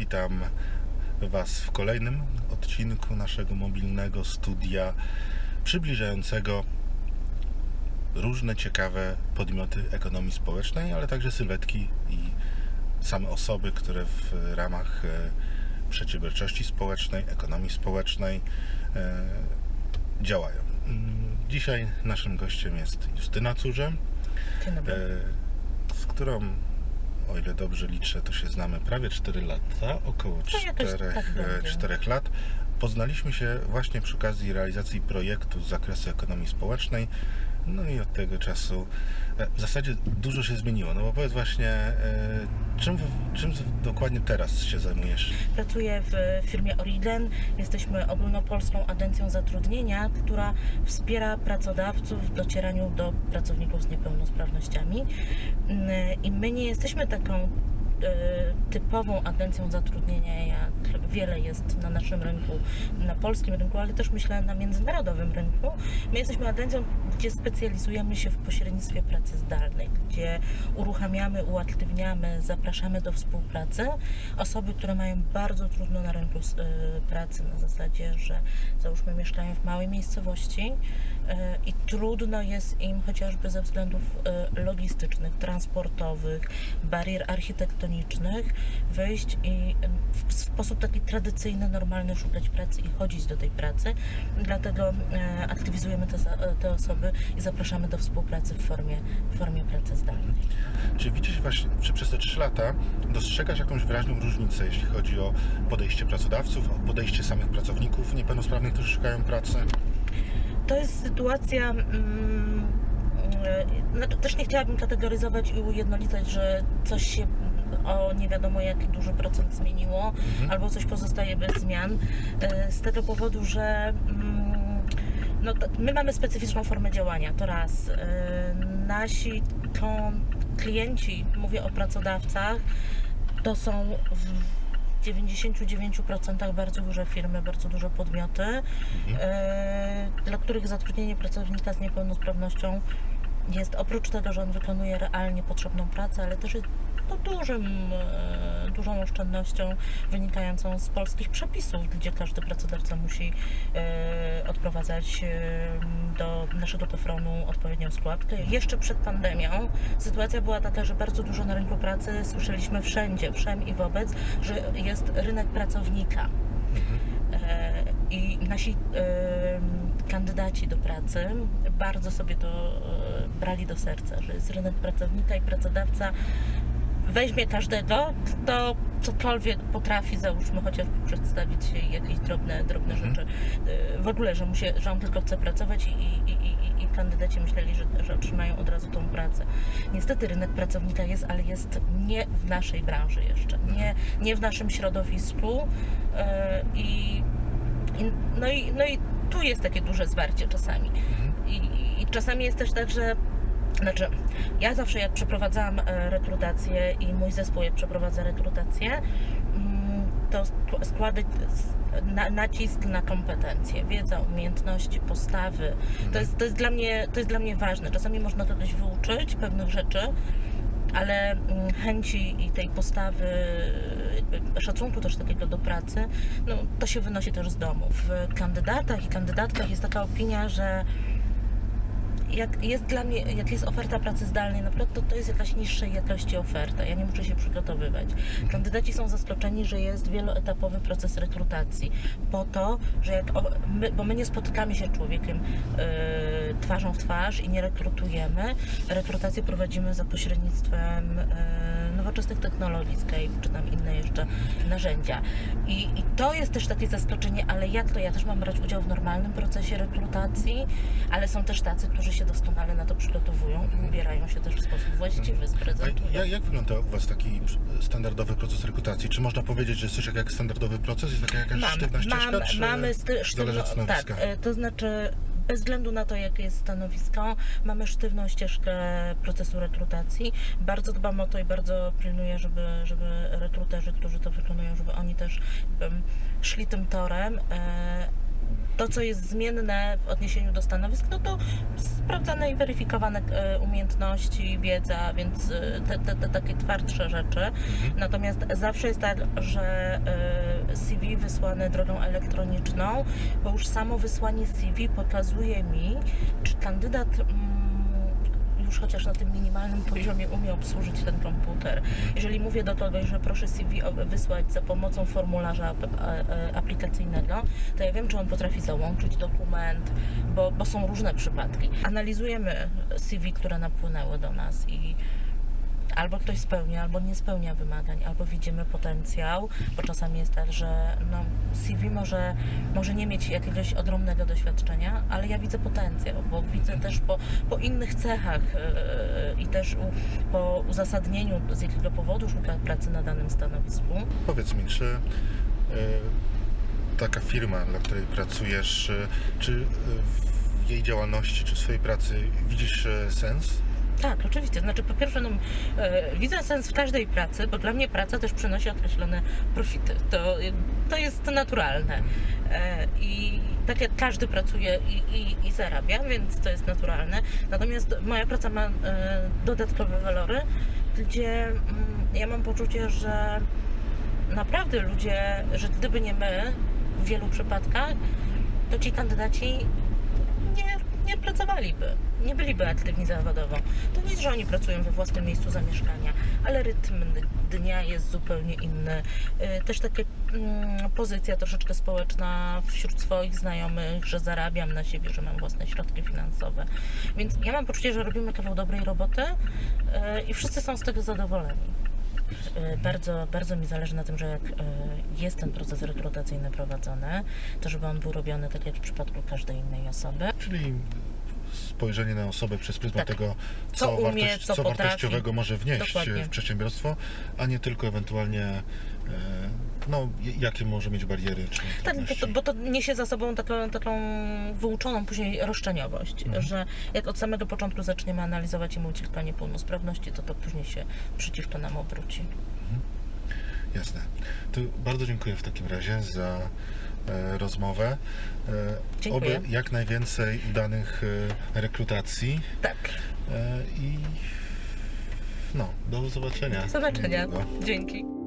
Witam Was w kolejnym odcinku naszego mobilnego studia przybliżającego różne ciekawe podmioty ekonomii społecznej, ale także sylwetki i same osoby, które w ramach e, przedsiębiorczości społecznej, ekonomii społecznej e, działają. Mm, Dzisiaj naszym gościem jest Justyna dobry. e, z którą, o ile dobrze liczę, to się znamy prawie 4 lata, około To jakoś 4, tak będzie. 4 lat. Poznaliśmy się właśnie przy okazji realizacji projektu z zakresu ekonomii społecznej. No i od tego czasu e, w zasadzie dużo się zmieniło. No bo powiedz właśnie, e, czym, czym dokładnie teraz się zajmujesz? Pracuję w firmie Oriden. Jesteśmy ogólnopolską agencją zatrudnienia, która wspiera pracodawców w docieraniu do pracowników z niepełnosprawnościami. Mm, I my nie jesteśmy taką e, typową agencją zatrudnienia, jak wiele jest na naszym rynku, na polskim rynku, ale też myślę na międzynarodowym rynku. My jesteśmy agencją, gdzie specjalizujemy się w pośrednictwie pracy zdalnej, gdzie uruchamiamy, uaktywniamy, zapraszamy do współpracy osoby, które mają bardzo trudno na rynku y, pracy na zasadzie, że załóżmy mieszkają w małej miejscowości y, i trudno jest im chociażby ze względów y, logistycznych, transportowych, barier architektonicznych wyjść i w sposób taki tradycyjny, normalny szukać pracy i chodzić do tej pracy. Dlatego e, aktywizujemy te, te osoby i zapraszamy do współpracy w formie, w formie pracy zdalnej. Czy widzisz właśnie, czy przez te 3 lata dostrzegasz jakąś wyraźną różnicę, jeśli chodzi o podejście pracodawców, o podejście samych pracowników niepełnosprawnych, którzy szukają pracy? To jest sytuacja. Mm, e, znaczy też nie chciałabym kategoryzować i ujednolicać, że coś się o nie wiadomo jaki duży procent zmieniło, albo coś pozostaje bez zmian. e, Z tego powodu, że mm, no, to- my mamy specyficzną formę działania, to raz. E, Nasi kon- klienci, mówię o pracodawcach, to są w 99% bardzo duże firmy, bardzo duże podmioty, e, dla których zatrudnienie pracownika z niepełnosprawnością jest oprócz tego, że on wykonuje realnie potrzebną pracę, ale też jest no, dużym, e, dużą oszczędnością wynikającą z polskich przepisów, gdzie każdy pracodawca musi e, odprowadzać e, do naszego PFRON-u odpowiednią składkę. Jeszcze przed pandemią sytuacja była taka, że bardzo dużo na rynku pracy słyszeliśmy wszędzie, wszem i wobec, że jest rynek pracownika. E, I nasi kandydaci do pracy bardzo sobie to e, brali do serca, że jest rynek pracownika i pracodawca weźmie każdego, kto cokolwiek potrafi, załóżmy chociażby przedstawić jakieś drobne, drobne Mhm. rzeczy. E, W ogóle, że, mu się, że on tylko chce pracować i, i, i, i- kandydaci myśleli, że, że otrzymają od razu tą pracę. Niestety rynek pracownika jest, ale jest nie w naszej branży jeszcze, nie, nie w naszym środowisku e, i, i, no, i, no i tu jest takie duże zwarcie czasami. I, I czasami jest też tak, że znaczy, ja zawsze jak przeprowadzałam e, rekrutację i mój zespół jak przeprowadza rekrutację, mm, to sk- składać s- na, nacisk na kompetencje, wiedza, umiejętności, postawy. To jest, to, jest dla mnie, to jest dla mnie ważne. Czasami można kogoś wyuczyć pewnych rzeczy, ale mm, chęci i tej postawy, szacunku też takiego do pracy, no, to się wynosi też z domu. W kandydatach i kandydatkach jest taka opinia, że jak jest dla mnie, jak jest oferta pracy zdalnej, naprawdę to, to jest jakaś niższej jakości oferta. Ja nie muszę się przygotowywać. Kandydaci są zaskoczeni, że jest wieloetapowy proces rekrutacji. Po to, że jak my, bo my nie spotykamy się człowiekiem e, twarzą w twarz i nie rekrutujemy. Rekrutację prowadzimy za pośrednictwem e, nowoczesnych technologii, Skype czy tam inne jeszcze narzędzia. I, I to jest też takie zaskoczenie, ale jak to? Ja też mam brać udział w normalnym procesie rekrutacji, ale są też tacy, którzy się doskonale na to przygotowują i ubierają się też w sposób właściwy, sprezentują. jak, jak wygląda u Was taki standardowy proces rekrutacji? Czy można powiedzieć, że jest coś jak, standardowy proces? Jest taka jakaś sztywna ścieżka? mam, mamy sztywno, tak, e, to znaczy bez względu na to, jakie jest stanowisko, mamy sztywną ścieżkę procesu rekrutacji. Bardzo dbam o to i bardzo pilnuję, żeby, żeby rekruterzy, którzy to wykonują, żeby oni też em, szli tym torem. E, to, co jest zmienne w odniesieniu do stanowisk, no to sprawdzane i weryfikowane e, umiejętności, wiedza, więc e, te, te, te takie twardsze rzeczy. Natomiast zawsze jest tak, że e, CV wysłane drogą elektroniczną, bo już samo wysłanie CV pokazuje mi, czy kandydat mm, już chociaż na tym minimalnym poziomie umie obsłużyć ten komputer. Jeżeli mówię do kogoś, że proszę CV wysłać za pomocą formularza a- aplikacyjnego, to ja wiem, czy on potrafi załączyć dokument, bo, bo są różne przypadki. Analizujemy CV, które napłynęły do nas i albo ktoś spełnia, albo nie spełnia wymagań, albo widzimy potencjał, bo czasami jest tak, że no, CV może, może nie mieć jakiegoś ogromnego doświadczenia, ale ja widzę potencjał, bo widzę też po, po innych cechach yy, i też u, po uzasadnieniu, z jakiego powodu szuka pracy na danym stanowisku. Powiedz mi, czy e, taka firma, dla której pracujesz, e, czy w jej działalności, czy w swojej pracy widzisz sens? Tak, oczywiście. Znaczy, po pierwsze, no, e, widzę sens w każdej pracy, bo dla mnie praca też przynosi określone profity. To, to jest naturalne. E, I tak jak każdy pracuje i, i, i zarabia, więc to jest naturalne. Natomiast moja praca ma e, dodatkowe walory, gdzie mm, ja mam poczucie, że naprawdę ludzie, że gdyby nie my w wielu przypadkach, to ci kandydaci nie, nie pracowaliby, nie byliby aktywni zawodowo. To nic, że oni pracują we własnym miejscu zamieszkania, ale rytm dnia jest zupełnie inny. Y, Też taka mm, pozycja troszeczkę społeczna wśród swoich znajomych, że zarabiam na siebie, że mam własne środki finansowe. Więc ja mam poczucie, że robimy kawał dobrej roboty y, i wszyscy są z tego zadowoleni. Y, Bardzo, bardzo mi zależy na tym, że jak y, jest ten proces rekrutacyjny prowadzony, to żeby on był robiony tak jak w przypadku każdej innej osoby. Czyli spojrzenie na osobę przez pryzmat Tak. tego, Co co, umie, wartość, co co wartościowego może wnieść Dokładnie. w przedsiębiorstwo, a nie tylko ewentualnie e, no, jakie może mieć bariery czy Tak, bo to, bo to niesie za sobą taką, taką wyuczoną później roszczeniowość, Mhm. że jak od samego początku zaczniemy analizować i mówić tylko niepełnosprawności, to to później się przeciwko nam obróci. Jasne. To bardzo dziękuję w takim razie za rozmowę. E, Dziękuję. Oby jak najwięcej udanych e, rekrutacji Tak, e, i no, do zobaczenia. do zobaczenia. Dzięki.